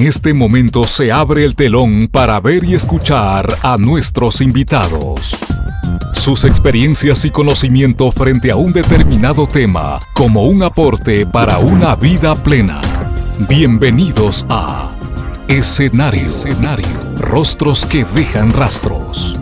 En este momento se abre el telón para ver y escuchar a nuestros invitados. Sus experiencias y conocimiento frente a un determinado tema como un aporte para una vida plena. Bienvenidos a Escenario. Escenario. Rostros que dejan rastros.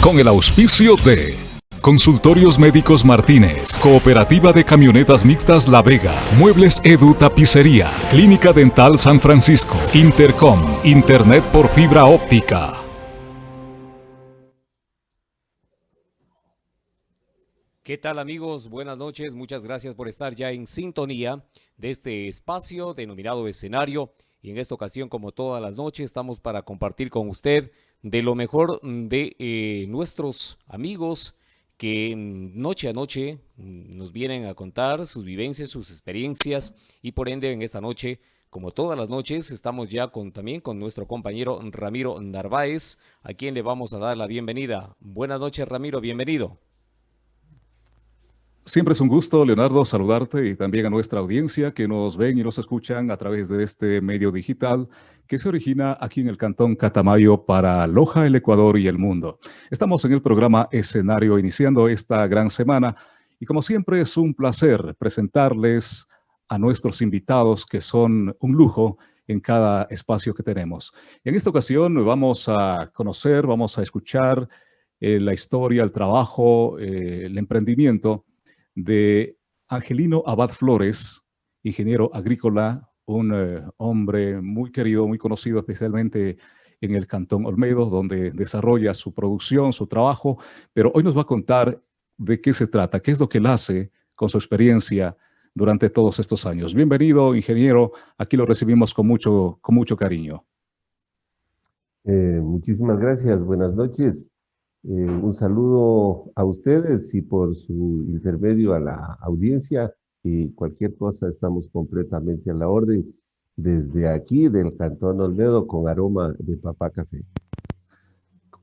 Con el auspicio de Consultorios Médicos Martínez, Cooperativa de Camionetas Mixtas La Vega, Muebles Edu Tapicería, Clínica Dental San Francisco, Intercom, Internet por fibra óptica. ¿Qué tal amigos? Buenas noches, muchas gracias por estar ya en sintonía de este espacio denominado escenario y en esta ocasión como todas las noches estamos para compartir con usted de lo mejor de eh, nuestros amigos, que noche a noche mm, nos vienen a contar sus vivencias, sus experiencias y por ende en esta noche, como todas las noches, estamos ya con, también con nuestro compañero Ramiro Narváez, a quien le vamos a dar la bienvenida. Buenas noches Ramiro, bienvenido. Siempre es un gusto, Leonardo, saludarte y también a nuestra audiencia que nos ven y nos escuchan a través de este medio digital que se origina aquí en el Cantón Catamayo para Loja, el Ecuador y el mundo. Estamos en el programa Escenario iniciando esta gran semana y como siempre es un placer presentarles a nuestros invitados que son un lujo en cada espacio que tenemos. En esta ocasión vamos a conocer, vamos a escuchar eh, la historia, el trabajo, eh, el emprendimiento de Angelino Abad Flores, ingeniero agrícola, un eh, hombre muy querido, muy conocido especialmente en el Cantón Olmedo, donde desarrolla su producción, su trabajo, pero hoy nos va a contar de qué se trata, qué es lo que él hace con su experiencia durante todos estos años. Bienvenido, ingeniero, aquí lo recibimos con mucho, con mucho cariño. Eh, muchísimas gracias, buenas noches. Eh, un saludo a ustedes y por su intermedio a la audiencia y cualquier cosa estamos completamente a la orden desde aquí del Cantón Olmedo con aroma de papá café.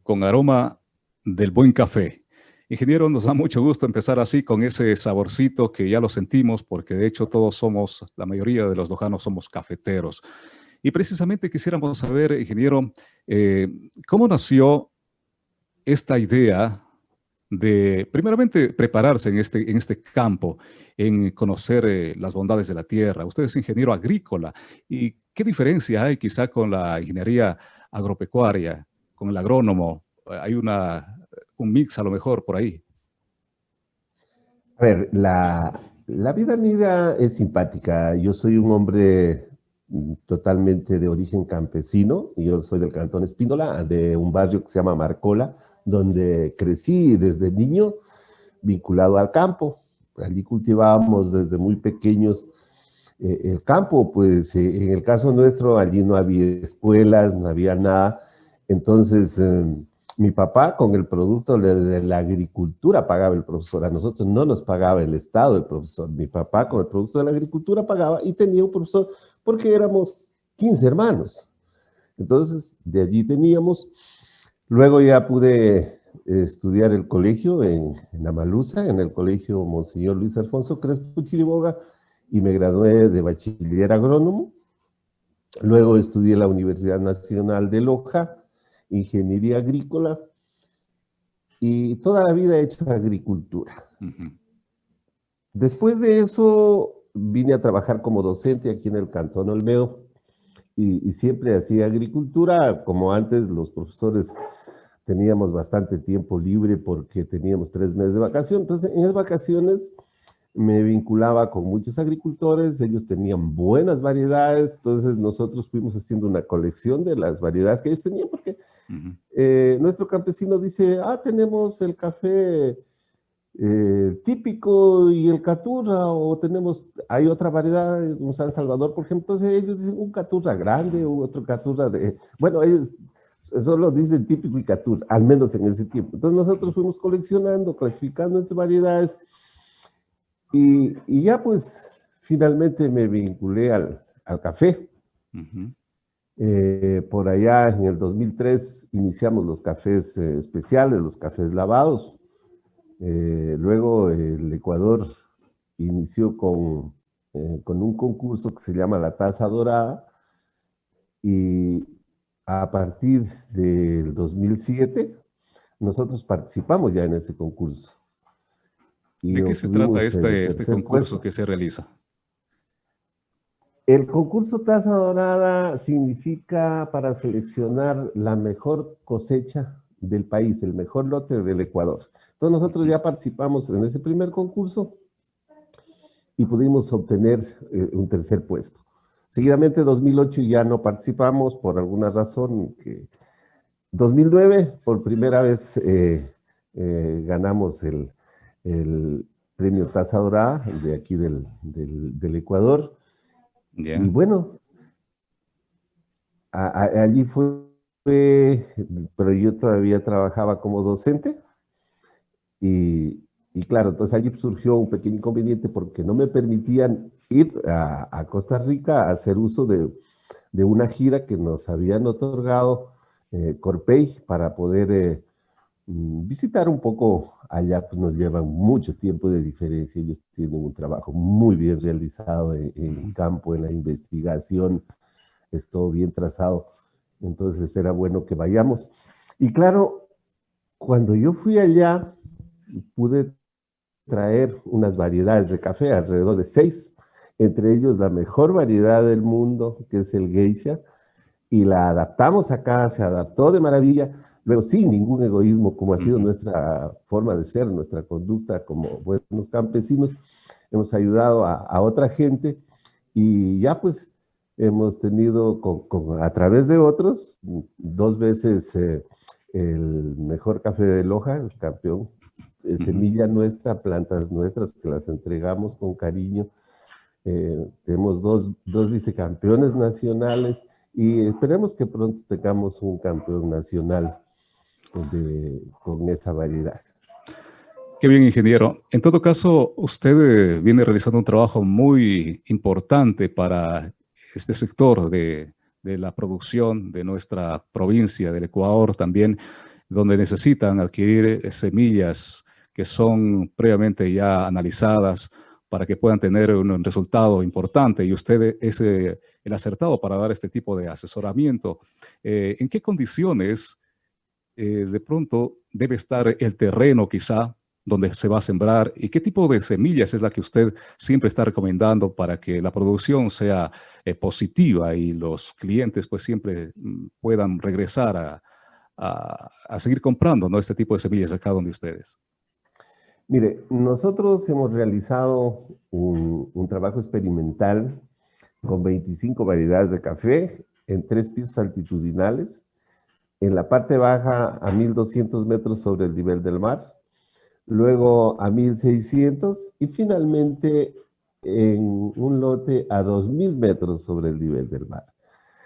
Con aroma del buen café. Ingeniero, nos da mucho gusto empezar así con ese saborcito que ya lo sentimos porque de hecho todos somos, la mayoría de los lojanos somos cafeteros. Y precisamente quisiéramos saber, ingeniero, eh, ¿cómo nació esta idea de, primeramente, prepararse en este, en este campo, en conocer eh, las bondades de la tierra. Usted es ingeniero agrícola. ¿Y qué diferencia hay quizá con la ingeniería agropecuaria, con el agrónomo? Hay una, un mix a lo mejor por ahí. A ver, la, la vida mía es simpática. Yo soy un hombre totalmente de origen campesino. Yo soy del cantón Espínola, de un barrio que se llama Marcola, donde crecí desde niño vinculado al campo. Allí cultivábamos desde muy pequeños eh, el campo, pues eh, en el caso nuestro allí no había escuelas, no había nada. Entonces em, mi papá con el producto de, la agricultura pagaba el profesor. A nosotros no nos pagaba el Estado el profesor. Mi papá con el producto de la agricultura pagaba y tenía un profesor porque éramos 15 hermanos. Entonces de allí teníamos Luego ya pude estudiar el colegio en, en Amalusa, en el colegio Monseñor Luis Alfonso Crespo Chiriboga, y me gradué de bachiller agrónomo. Luego estudié en la Universidad Nacional de Loja, Ingeniería Agrícola, y toda la vida he hecho agricultura. Después de eso vine a trabajar como docente aquí en el Cantón Olmedo, y, siempre hacía agricultura, como antes los profesores teníamos bastante tiempo libre porque teníamos tres meses de vacación. Entonces, en esas vacaciones me vinculaba con muchos agricultores, ellos tenían buenas variedades, entonces nosotros fuimos haciendo una colección de las variedades que ellos tenían, porque eh, nuestro campesino dice, ah, tenemos el café eh, típico y el caturra, o tenemos, hay otra variedad, un San Salvador, por ejemplo, entonces ellos dicen un caturra grande, u otro caturra de, bueno, ellos Solo dicen típico y catur, al menos en ese tiempo. Entonces nosotros fuimos coleccionando, clasificando entre variedades y, ya pues finalmente me vinculé al, café. Eh, por allá en el 2003 iniciamos los cafés eh, especiales, los cafés lavados. Eh, luego el Ecuador inició con eh, con un concurso que se llama la Taza Dorada y a partir del 2007 nosotros participamos ya en ese concurso. ¿De qué se trata este, este concurso que se realiza? El concurso Taza Dorada significa para seleccionar la mejor cosecha del país, el mejor lote del Ecuador. Entonces nosotros ya participamos en ese primer concurso y pudimos obtener eh, un tercer puesto. Seguidamente 2008 ya no participamos por alguna razón. Que 2009 por primera vez eh, eh, ganamos el, premio Taza Dorada de aquí del, Ecuador. Y bueno, allí fue pero yo todavía trabajaba como docente y, claro, entonces allí surgió un pequeño inconveniente porque no me permitían ir a, Costa Rica a hacer uso de, una gira que nos habían otorgado eh, Corpey para poder eh, mm, visitar un poco allá, pues nos llevan mucho tiempo de diferencia, ellos tienen un trabajo muy bien realizado en, en campo, en la investigación, es todo bien trazado. Entonces era bueno que vayamos. Y claro, cuando yo fui allá, pude traer unas variedades de café, alrededor de seis, entre ellos la mejor variedad del mundo, que es el geisha, y la adaptamos acá, se adaptó de maravilla, luego sin ningún egoísmo, como ha sido nuestra forma de ser, nuestra conducta como buenos campesinos, hemos ayudado a, a otra gente, y ya pues hemos tenido a través de otros, dos veces eh, el mejor café de Loja, es campeón, semilla nuestra, plantas nuestras que las entregamos con cariño. Eh, tenemos dos, dos, vicecampeones nacionales y esperemos que pronto tengamos un campeón nacional con esa variedad. Qué bien, ingeniero. En todo caso, usted eh, viene realizando un trabajo muy importante para este sector de, la producción de nuestra provincia, del Ecuador también, donde necesitan adquirir eh, semillas que son previamente ya analizadas para que puedan tener un resultado importante y usted es eh, el acertado para dar este tipo de asesoramiento. Eh, ¿En qué condiciones de pronto debe estar el terreno quizá donde se va a sembrar y qué tipo de semillas es la que usted siempre está recomendando para que la producción sea eh, positiva y los clientes pues siempre mm, puedan regresar a, seguir comprando ¿no? este tipo de semillas acá donde ustedes. Mire, nosotros hemos realizado un trabajo experimental con 25 variedades de café en tres pisos altitudinales, en la parte baja a 1200 metros sobre el nivel del mar, luego a 1600 y finalmente en un lote a 2000 metros sobre el nivel del mar.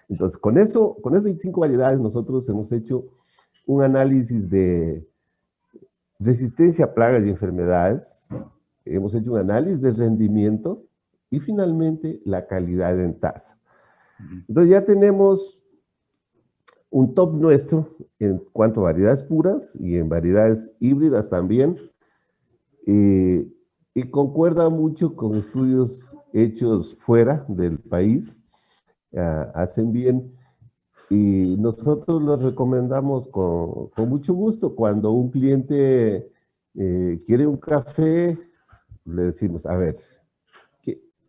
Entonces, con eso, con esas 25 variedades, nosotros hemos hecho un análisis de resistencia a plagas y enfermedades, hemos hecho un análisis de rendimiento y finalmente la calidad en tasa. Entonces ya tenemos un top nuestro en cuanto a variedades puras y en variedades híbridas también, y concuerda mucho con estudios hechos fuera del país, ah, hacen bien, y nosotros los recomendamos con, con mucho gusto. Cuando un cliente eh, quiere un café, le decimos, a ver,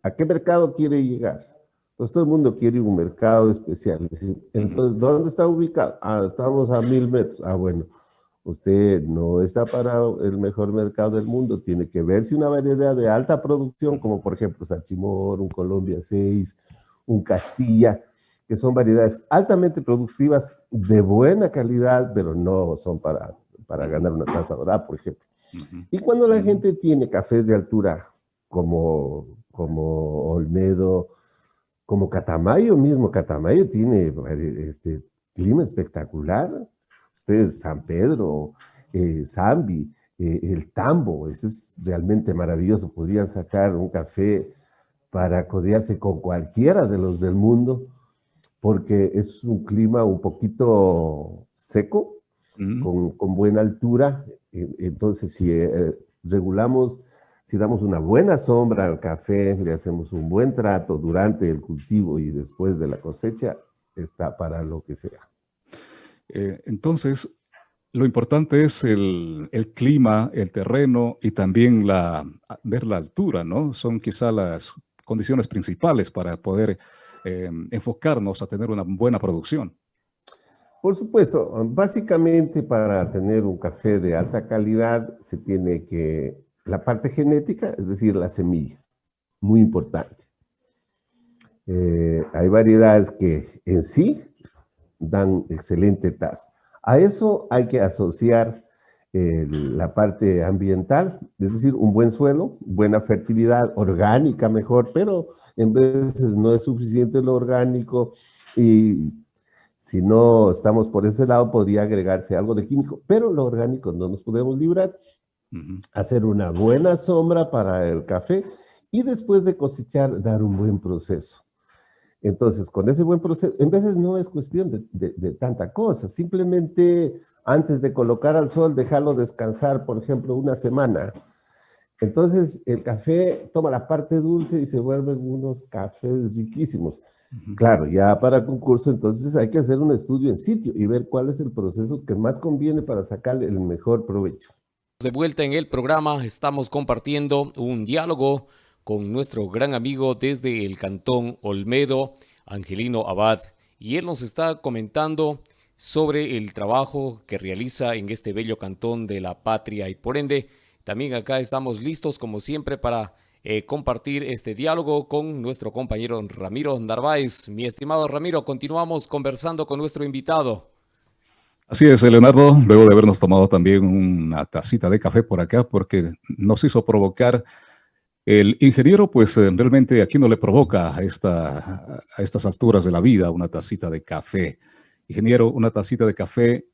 ¿a qué mercado quiere llegar? Pues todo el mundo quiere un mercado especial. Entonces, ¿dónde está ubicado? Ah, estamos a mil metros. Ah, bueno, usted no está para el mejor mercado del mundo, tiene que ver si una variedad de alta producción, como por ejemplo Sachimor, un Colombia 6, un Castilla, que son variedades altamente productivas, de buena calidad, pero no son para, para ganar una taza dorada, por ejemplo. Y cuando la gente tiene cafés de altura, como, como Olmedo, como Catamayo mismo, Catamayo tiene este, clima espectacular, ustedes San Pedro, eh, Zambi, eh, el Tambo, eso es realmente maravilloso. Podrían sacar un café para codearse con cualquiera de los del mundo, porque es un clima un poquito seco, con, buena altura. Entonces, si eh, regulamos, si damos una buena sombra al café, le hacemos un buen trato durante el cultivo y después de la cosecha, está para lo que sea. Eh, entonces, lo importante es el, clima, el terreno y también la, ver la altura, ¿no? Son quizá las condiciones principales para poder eh, enfocarnos a tener una buena producción. Por supuesto, básicamente para tener un café de alta calidad se tiene que, la parte genética, es decir, la semilla, muy importante. Eh, hay variedades que en sí dan excelente tasa. A eso hay que asociar la parte ambiental, es decir, un buen suelo, buena fertilidad, orgánica mejor, pero en veces no es suficiente lo orgánico y si no estamos por ese lado podría agregarse algo de químico, pero lo orgánico no nos podemos librar. Hacer una buena sombra para el café y después de cosechar dar un buen proceso. Entonces, con ese buen proceso, en veces no es cuestión de, tanta cosa, simplemente antes de colocar al sol, dejarlo descansar, por ejemplo, una semana. Entonces, el café toma la parte dulce y se vuelven unos cafés riquísimos. Claro, ya para concurso, entonces hay que hacer un estudio en sitio y ver cuál es el proceso que más conviene para sacarle el mejor provecho. De vuelta en el programa, estamos compartiendo un diálogo con nuestro gran amigo desde el Cantón Olmedo, Angelino Abad, y él nos está comentando sobre el trabajo que realiza en este bello cantón de la patria y por ende también acá estamos listos como siempre para eh, compartir este diálogo con nuestro compañero Ramiro Narváez. Mi estimado Ramiro, continuamos conversando con nuestro invitado. Así es, Leonardo, luego de habernos tomado también una tacita de café por acá, porque nos hizo provocar el ingeniero, pues eh, realmente aquí no le provoca a, esta, estas alturas de la vida una tacita de café. Ingeniero, una tacita de café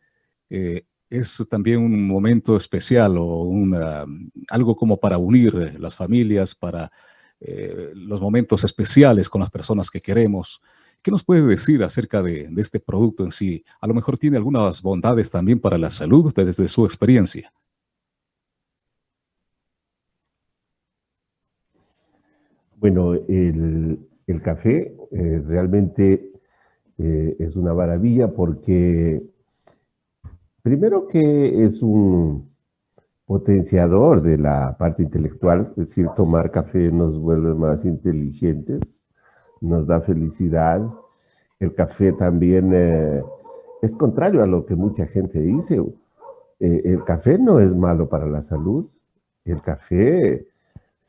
eh, es también un momento especial o una, algo como para unir eh, las familias, para los momentos especiales con las personas que queremos. ¿Qué nos puede decir acerca de, este producto en sí? A lo mejor tiene algunas bondades también para la salud desde su experiencia. Bueno, el, café eh, realmente eh, es una maravilla porque primero que es un potenciador de la parte intelectual, es decir, tomar café nos vuelve más inteligentes, nos da felicidad. El café también eh, es contrario a lo que mucha gente dice. el café no es malo para la salud. El café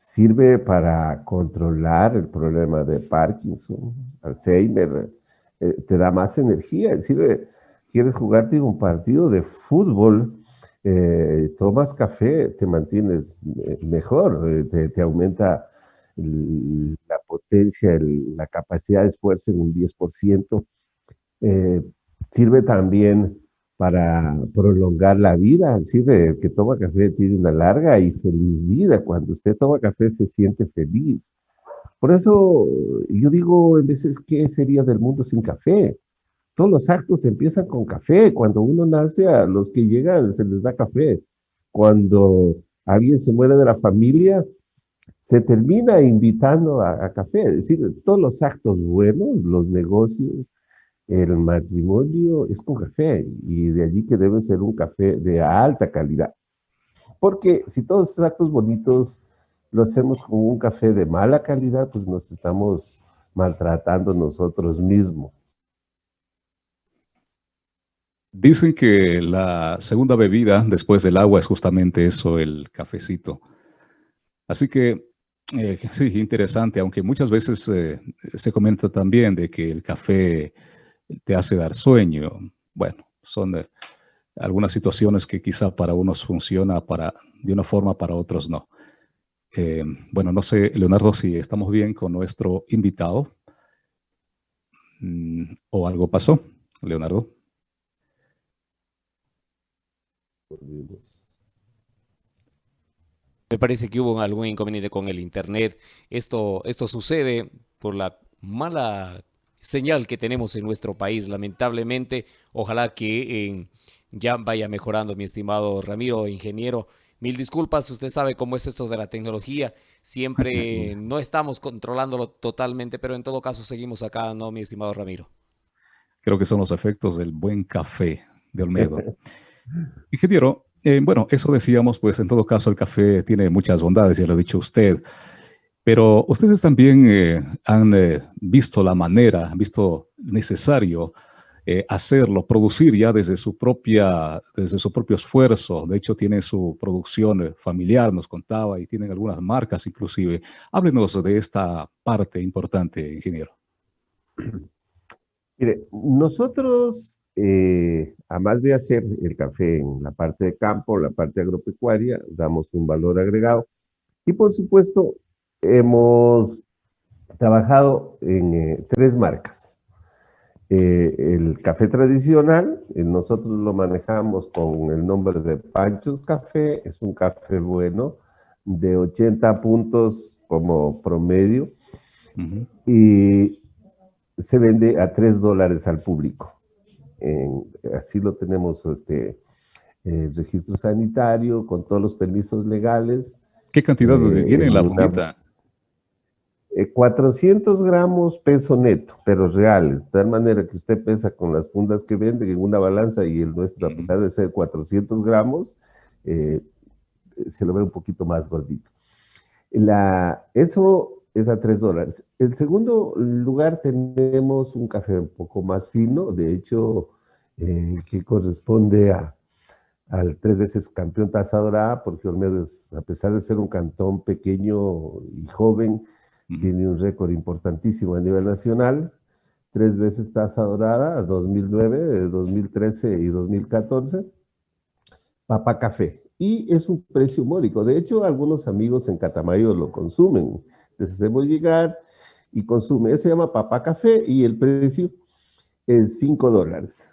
sirve para controlar el problema de Parkinson, Alzheimer, eh, te da más energía, sirve, quieres jugarte un partido de fútbol, eh, tomas café, te mantienes eh, mejor, te, aumenta la potencia, la capacidad de esfuerzo en un 10%. sirve también para prolongar la vida. Sirve, el que toma café tiene una larga y feliz vida. Cuando usted toma café se siente feliz. Por eso yo digo en veces, ¿qué sería del mundo sin café? Todos los actos empiezan con café. Cuando uno nace, a los que llegan se les da café. Cuando alguien se muere de la familia, se termina invitando a, café. Es decir, todos los actos buenos, los negocios, el matrimonio es con café y de allí que debe ser un café de alta calidad. Porque si todos esos actos bonitos lo hacemos con un café de mala calidad, pues nos estamos maltratando nosotros mismos. Dicen que la segunda bebida después del agua es justamente eso, el cafecito. Así que eh, sí, interesante, aunque muchas veces eh, se comenta también de que el café te hace dar sueño. Bueno, son algunas situaciones que quizá para unos funciona para, de una forma, para otros no. Eh, bueno, no sé, Leonardo, si estamos bien con nuestro invitado mm, o algo pasó, Leonardo. Me parece que hubo algún inconveniente con el internet. Esto, esto sucede por la mala señal que tenemos en nuestro país, lamentablemente. Ojalá que ya vaya mejorando, mi estimado Ramiro, ingeniero. Mil disculpas, usted sabe cómo es esto de la tecnología. Siempre no estamos controlándolo totalmente, pero en todo caso seguimos acá, ¿no, mi estimado Ramiro? Creo que son los efectos del buen café de Olmedo. Ingeniero, eh, bueno, eso decíamos, pues en todo caso el café tiene muchas bondades, ya lo ha dicho usted, pero ustedes también eh, han eh, visto la manera, han visto necesario hacerlo, producir ya desde su, propia, desde su propio esfuerzo. De hecho, tienen su producción familiar, nos contaba, y tienen algunas marcas inclusive. Háblenos de esta parte importante, ingeniero. Mire, nosotros eh, además de hacer el café en la parte de campo, la parte agropecuaria, damos un valor agregado. Y por supuesto, hemos trabajado en eh, tres marcas. Eh, el café tradicional, nosotros lo manejamos con el nombre de Panchos Café, es un café bueno, de 80 puntos como promedio, y se vende a 3 dólares al público así lo tenemos, este, el registro sanitario, con todos los permisos legales. ¿Qué cantidad eh, viene en la fundita? 400 gramos peso neto, pero reales, de tal manera que usted pesa con las fundas que vende en una balanza y el nuestro, a pesar de ser 400 gramos, eh, se lo ve un poquito más gordito. La, eso es a 3 dólares. En segundo lugar tenemos un café un poco más fino, de hecho, eh, que corresponde a, al tres veces campeón taza dorada, porque Olmedo, es, a pesar de ser un cantón pequeño y joven, tiene un récord importantísimo a nivel nacional, tres veces taza dorada, 2009, 2013 y 2014, Papa Café. Y es un precio módico. De hecho, algunos amigos en Catamayo lo consumen les hacemos llegar y consume. se llama Papá Café y el precio es 5 dólares.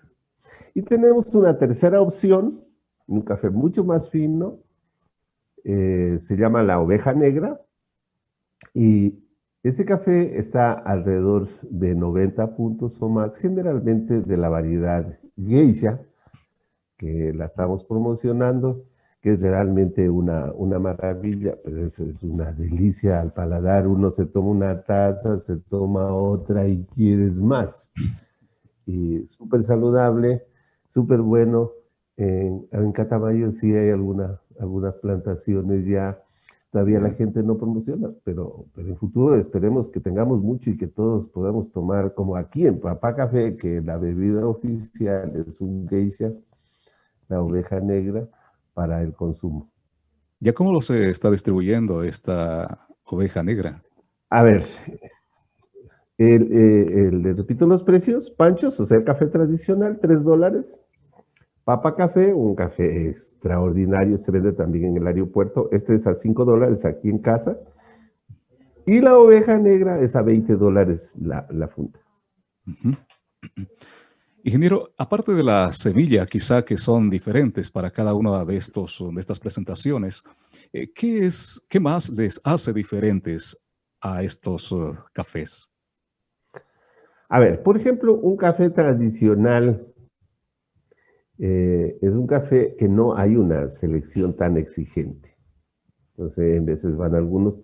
Y tenemos una tercera opción, un café mucho más fino, eh, se llama la oveja negra, y ese café está alrededor de 90 puntos o más, generalmente de la variedad geisha, que la estamos promocionando, que es realmente una, una maravilla, pero es, es una delicia al paladar. Uno se toma una taza, se toma otra y quieres más. Y súper saludable, súper bueno. En, en, Catamayo sí hay alguna, algunas plantaciones ya, todavía la gente no promociona, pero, pero en futuro esperemos que tengamos mucho y que todos podamos tomar, como aquí en Papá Café, que la bebida oficial es un geisha, la oveja negra, para el consumo. ¿Ya cómo lo se está distribuyendo esta oveja negra? A ver, eh, le repito los precios, panchos, o sea, el café tradicional, 3 dólares. Papa Café, un café extraordinario, se vende también en el aeropuerto. Este es a 5 dólares aquí en casa. Y la oveja negra es a 20 dólares la, la funda. Ingeniero, aparte de la semilla, quizá que son diferentes para cada una de, estos, de estas presentaciones, eh, ¿qué, es, ¿qué más les hace diferentes a estos uh, cafés? A ver, por ejemplo, un café tradicional eh, es un café que no hay una selección tan exigente. Entonces, en veces van algunos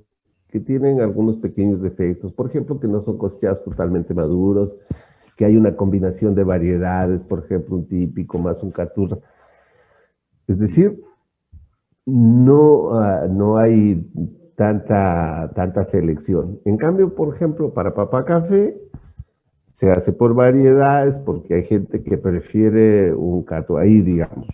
que tienen algunos pequeños defectos, por ejemplo, que no son cosechados totalmente maduros, que hay una combinación de variedades, por ejemplo, un típico más un caturra. Es decir, no, ah, no hay tanta, tanta selección. En cambio, por ejemplo, para papá café, se hace por variedades porque hay gente que prefiere un cato ahí, digamos,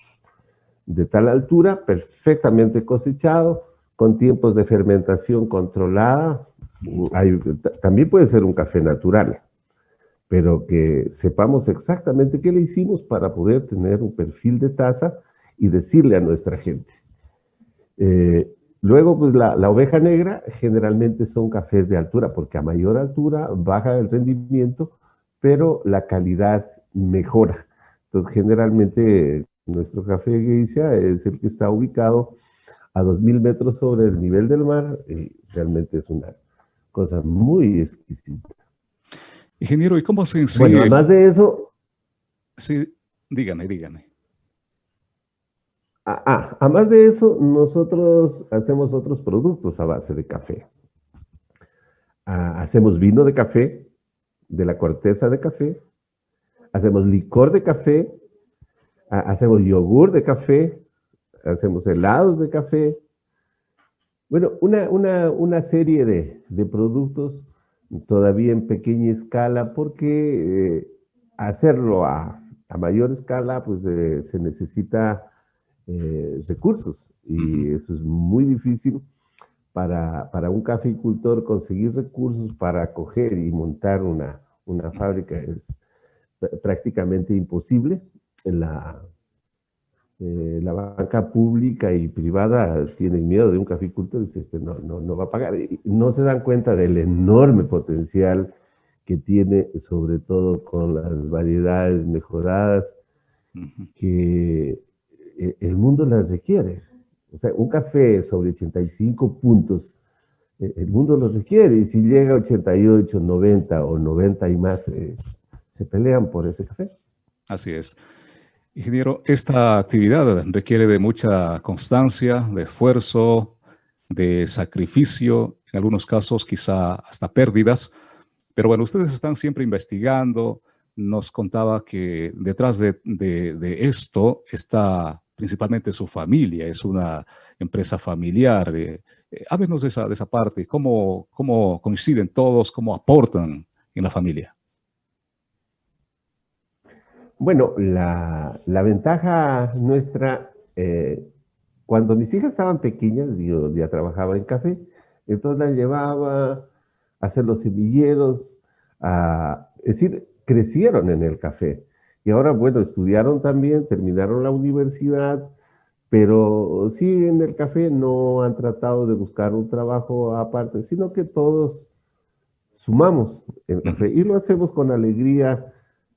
de tal altura, perfectamente cosechado, con tiempos de fermentación controlada. también puede ser un café natural pero que sepamos exactamente qué le hicimos para poder tener un perfil de taza y decirle a nuestra gente. Eh, luego, pues la, oveja negra generalmente son cafés de altura, porque a mayor altura baja el rendimiento, pero la calidad mejora. Entonces, generalmente nuestro café geisha es el que está ubicado a 2.000 metros sobre el nivel del mar y realmente es una cosa muy exquisita. Ingeniero, ¿y cómo se enseña? Bueno, además de eso... Sí, dígame, dígame. Ah, ah, además de eso, nosotros hacemos otros productos a base de café. Ah, hacemos vino de café, de la corteza de café, hacemos licor de café, ah, hacemos yogur de café, hacemos helados de café. Bueno, una, serie de, productos todavía en pequeña escala porque eh, hacerlo a, mayor escala pues eh, se necesita eh, recursos y eso es muy difícil para, un caficultor conseguir recursos para acoger y montar una, una fábrica es prácticamente imposible. La, eh, la banca pública y privada tienen miedo de un caficultor, dice, este no, no, no va a pagar. Y no se dan cuenta del enorme potencial que tiene, sobre todo con las variedades mejoradas, que eh, el mundo las requiere. O sea, un café sobre 85 puntos, eh, el mundo los requiere. Y si llega a 88, 90 o 90 y más, se pelean por ese café. Así es. Ingeniero, esta actividad requiere de mucha constancia, de esfuerzo, de sacrificio, en algunos casos quizá hasta pérdidas, pero bueno, ustedes están siempre investigando, nos contaba que detrás de, esto está principalmente su familia, es una empresa familiar. Eh, eh, háblenos de esa, de esa parte, ¿Cómo, cómo coinciden todos, cómo aportan en la familia. Bueno, la, ventaja nuestra, eh, cuando mis hijas estaban pequeñas, yo ya trabajaba en café, entonces las llevaba a hacer los semilleros, es decir, crecieron en el café. Y ahora, bueno, estudiaron también, terminaron la universidad, pero sí en el café no han tratado de buscar un trabajo aparte, sino que todos sumamos el café y lo hacemos con alegría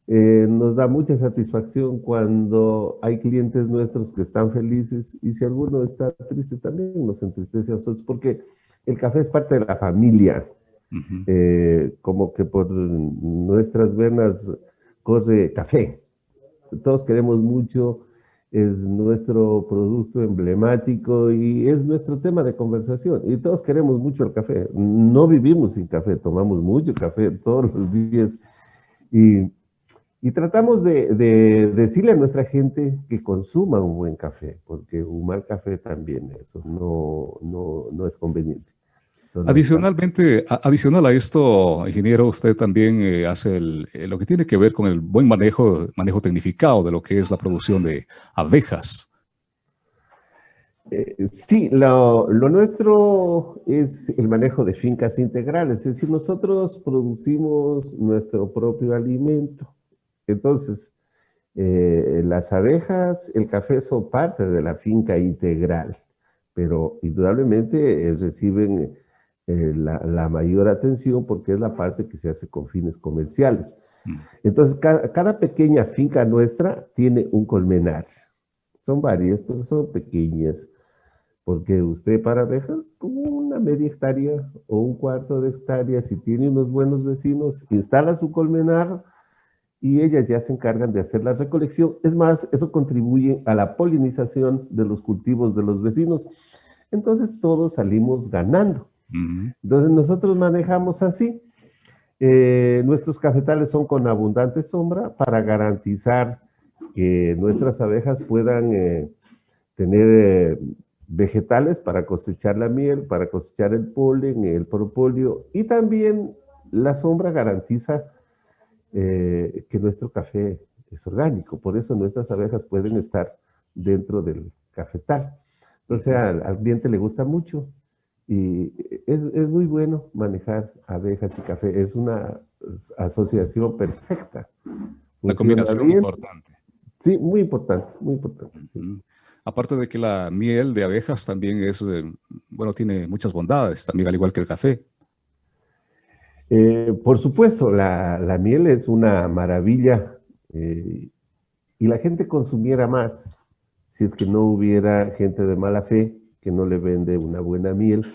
eh, nos da mucha satisfacción cuando hay clientes nuestros que están felices y si alguno está triste también nos entristece a nosotros porque el café es parte de la familia. Eh, como que por nuestras venas corre café. Todos queremos mucho, es nuestro producto emblemático y es nuestro tema de conversación. Y todos queremos mucho el café. No vivimos sin café, tomamos mucho café todos los días. Y y tratamos de, decirle a nuestra gente que consuma un buen café, porque un mal café también eso no, no, es conveniente. Adicionalmente, adicional a esto, ingeniero, usted también eh, hace eh, lo que tiene que ver con el buen manejo, manejo tecnificado de lo que es la producción de abejas. Eh, sí, lo, lo, nuestro es el manejo de fincas integrales, es decir, nosotros producimos nuestro propio alimento. Entonces, eh, las abejas, el café son parte de la finca integral, pero indudablemente eh, reciben eh, la, mayor atención porque es la parte que se hace con fines comerciales. Mm. Entonces, cada, pequeña finca nuestra tiene un colmenar. Son varias, pero son pequeñas. Porque usted para abejas, como una media hectárea o un cuarto de hectárea, si tiene unos buenos vecinos, instala su colmenar, y ellas ya se encargan de hacer la recolección. Es más, eso contribuye a la polinización de los cultivos de los vecinos. Entonces todos salimos ganando. Entonces nosotros manejamos así. Eh, nuestros cafetales son con abundante sombra para garantizar que nuestras abejas puedan eh, tener eh, vegetales para cosechar la miel, para cosechar el polen, el propóleo y también la sombra garantiza eh, que nuestro café es orgánico, por eso nuestras abejas pueden estar dentro del cafetal. Entonces al, cliente le gusta mucho y es, muy bueno manejar abejas y café, es una asociación perfecta. La combinación importante. Sí, muy importante, muy importante. Aparte de que la miel de abejas también es, eh, bueno, tiene muchas bondades, también al igual que el café. Eh, por supuesto, la, miel es una maravilla eh, y la gente consumiera más si es que no hubiera gente de mala fe que no le vende una buena miel,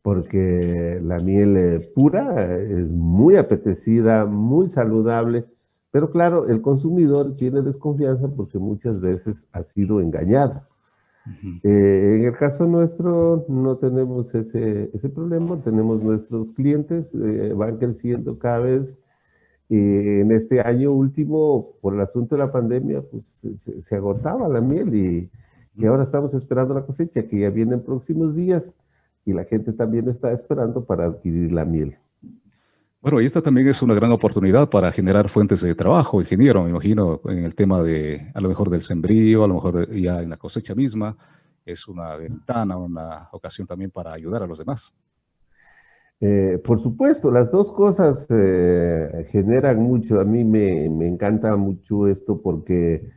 porque la miel eh, pura es muy apetecida, muy saludable, pero claro, el consumidor tiene desconfianza porque muchas veces ha sido engañado. Eh, en el caso nuestro no tenemos ese, ese problema, tenemos nuestros clientes, eh, van creciendo cada vez. en este año último, por el asunto de la pandemia, pues se, agotaba la miel y, y, ahora estamos esperando la cosecha que ya viene en próximos días y la gente también está esperando para adquirir la miel. Bueno, y esta también es una gran oportunidad para generar fuentes de trabajo, ingeniero, me imagino, en el tema de, a lo mejor del sembrío, a lo mejor ya en la cosecha misma, es una ventana, una ocasión también para ayudar a los demás. Eh, por supuesto, las dos cosas eh, generan mucho. A mí me, encanta mucho esto porque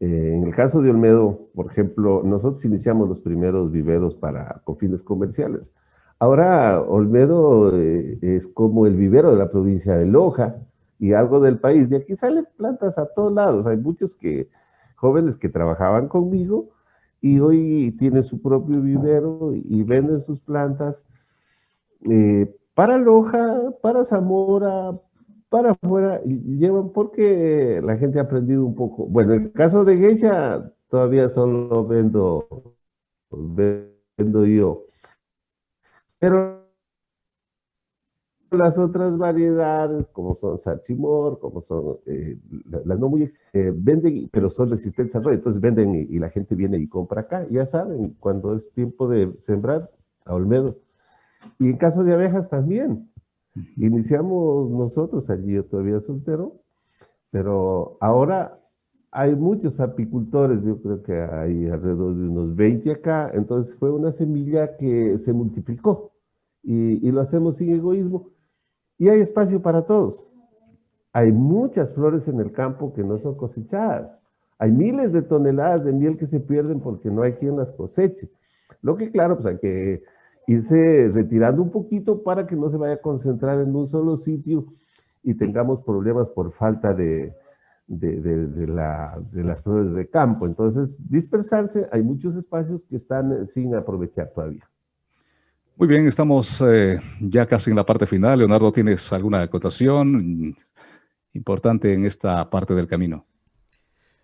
eh, en el caso de Olmedo, por ejemplo, nosotros iniciamos los primeros viveros para con fines comerciales. Ahora Olmedo eh, es como el vivero de la provincia de Loja y algo del país. De aquí salen plantas a todos lados. Hay muchos que, jóvenes que trabajaban conmigo y hoy tienen su propio vivero y venden sus plantas eh, para Loja, para Zamora, para afuera, llevan porque la gente ha aprendido un poco. Bueno, en el caso de Geisha, todavía solo vendo, vendo yo. Pero las otras variedades, como son Sarchimor, como son eh, las no muy, eh, venden, pero son resistentes al rollo, entonces venden y, la gente viene y compra acá, ya saben, cuando es tiempo de sembrar, a Olmedo. Y en caso de abejas también, iniciamos nosotros allí, yo todavía soltero, pero ahora hay muchos apicultores, yo creo que hay alrededor de unos 20 acá, entonces fue una semilla que se multiplicó y, lo hacemos sin egoísmo. Y hay espacio para todos. Hay muchas flores en el campo que no son cosechadas. Hay miles de toneladas de miel que se pierden porque no hay quien las coseche. Lo que claro, pues hay que irse retirando un poquito para que no se vaya a concentrar en un solo sitio y tengamos problemas por falta de, de, de, las flores de campo. Entonces, dispersarse, hay muchos espacios que están sin aprovechar todavía. Muy bien, estamos eh, ya casi en la parte final. Leonardo, ¿tienes alguna acotación importante en esta parte del camino?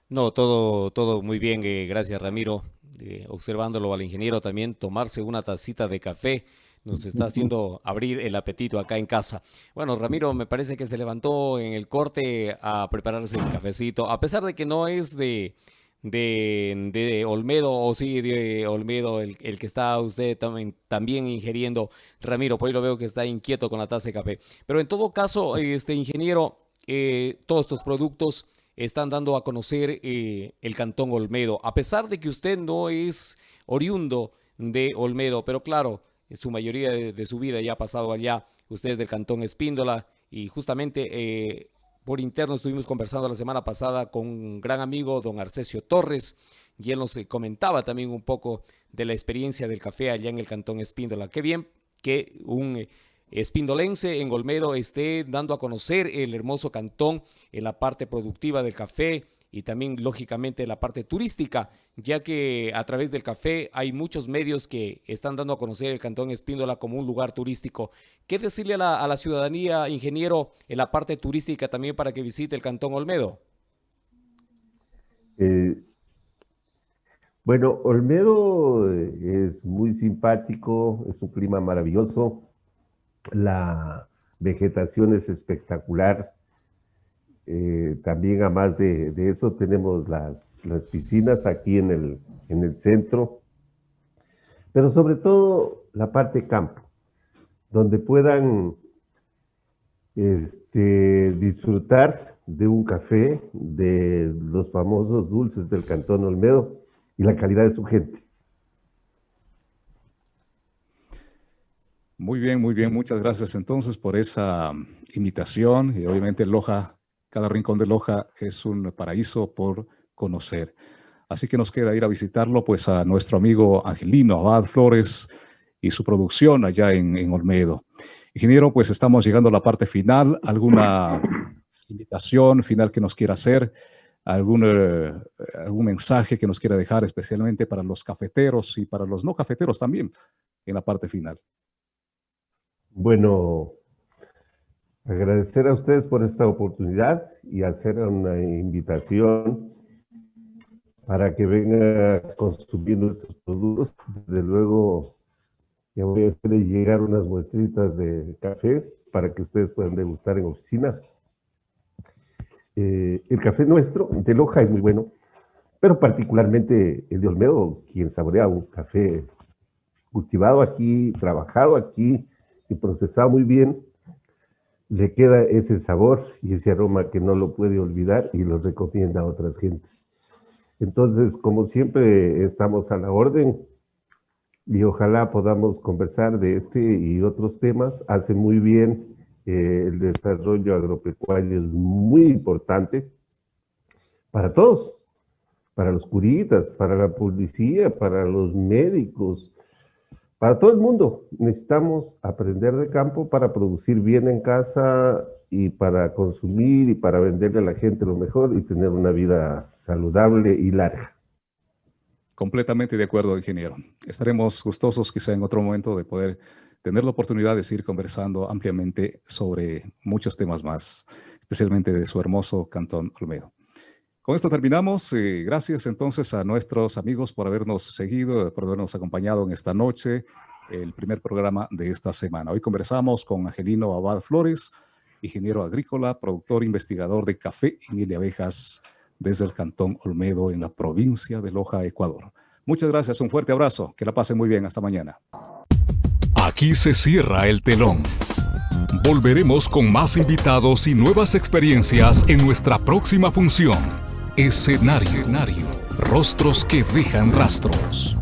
No, todo, todo muy bien, eh, gracias Ramiro. Eh, observándolo al ingeniero también, tomarse una tacita de café nos está haciendo abrir el apetito acá en casa. Bueno, Ramiro me parece que se levantó en el corte a prepararse el cafecito, a pesar de que no es de, de, Olmedo, o sí, de Olmedo, el, que está usted también, también ingiriendo, Ramiro, por ahí lo veo que está inquieto con la taza de café. Pero en todo caso, este ingeniero, eh, todos estos productos están dando a conocer eh, el Cantón Olmedo, a pesar de que usted no es oriundo de Olmedo, pero claro, su mayoría de, su vida ya ha pasado allá, usted es del Cantón Espíndola, y justamente eh, por interno estuvimos conversando la semana pasada con un gran amigo, don Arcesio Torres, y él nos eh, comentaba también un poco de la experiencia del café allá en el Cantón Espíndola. Qué bien que un eh, espindolense en Olmedo esté dando a conocer el hermoso cantón en la parte productiva del café, y también lógicamente la parte turística, ya que a través del café hay muchos medios que están dando a conocer el Cantón Espíndola como un lugar turístico. ¿Qué decirle a la, ciudadanía, ingeniero, en la parte turística también para que visite el Cantón Olmedo? Eh, bueno, Olmedo eh, es muy simpático, es un clima maravilloso, la vegetación es espectacular, eh, también, además de, de eso, tenemos las, las, piscinas aquí en el, en el centro, pero sobre todo la parte campo, donde puedan este, disfrutar de un café, de los famosos dulces del Cantón Olmedo y la calidad de su gente. Muy bien, muy bien. Muchas gracias entonces por esa invitación y obviamente Loja cada rincón de Loja es un paraíso por conocer. Así que nos queda ir a visitarlo pues a nuestro amigo Angelino Abad Flores y su producción allá en, Olmedo. Ingeniero, pues estamos llegando a la parte final. ¿Alguna invitación final que nos quiera hacer? ¿Algún, eh, algún mensaje que nos quiera dejar especialmente para los cafeteros y para los no cafeteros también en la parte final? Bueno, Agradecer a ustedes por esta oportunidad y hacer una invitación para que venga a consumir nuestros productos. Desde luego, ya voy a hacerle llegar unas muestritas de café para que ustedes puedan degustar en oficina. Eh, el café nuestro, de Loja, es muy bueno, pero particularmente el de Olmedo, quien saborea un café cultivado aquí, trabajado aquí y procesado muy bien, le queda ese sabor y ese aroma que no lo puede olvidar y lo recomienda a otras gentes. Entonces, como siempre, estamos a la orden y ojalá podamos conversar de este y otros temas. Hace muy bien eh, el desarrollo agropecuario, es muy importante para todos, para los curitas, para la policía, para los médicos, para todo el mundo necesitamos aprender de campo para producir bien en casa y para consumir y para venderle a la gente lo mejor y tener una vida saludable y larga. Completamente de acuerdo, ingeniero. Estaremos gustosos quizá en otro momento de poder tener la oportunidad de seguir conversando ampliamente sobre muchos temas más, especialmente de su hermoso Cantón Olmedo. Con esto terminamos. Eh, gracias entonces a nuestros amigos por habernos seguido, por habernos acompañado en esta noche, el primer programa de esta semana. Hoy conversamos con Angelino Abad Flores, ingeniero agrícola, productor, investigador de café y miel de abejas desde el Cantón Olmedo en la provincia de Loja, Ecuador. Muchas gracias, un fuerte abrazo, que la pasen muy bien, hasta mañana. Aquí se cierra el telón. Volveremos con más invitados y nuevas experiencias en nuestra próxima función. Escenario. Rostros que dejan rastros.